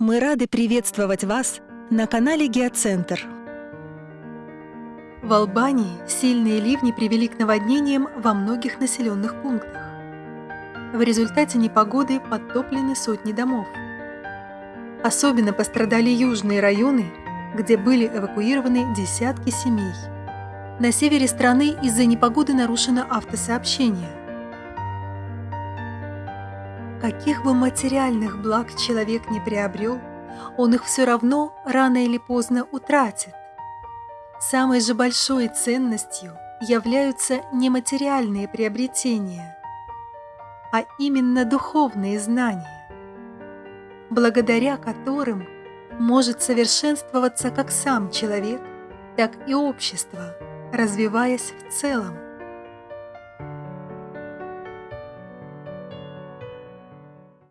Мы рады приветствовать вас на канале Геоцентр. В Албании сильные ливни привели к наводнениям во многих населенных пунктах. В результате непогоды подтоплены сотни домов. Особенно пострадали южные районы, где были эвакуированы десятки семей. На севере страны из-за непогоды нарушено автосообщение. Каких бы материальных благ человек не приобрел, он их все равно рано или поздно утратит. Самой же большой ценностью являются нематериальные приобретения, а именно духовные знания, благодаря которым может совершенствоваться как сам человек, так и общество, развиваясь в целом.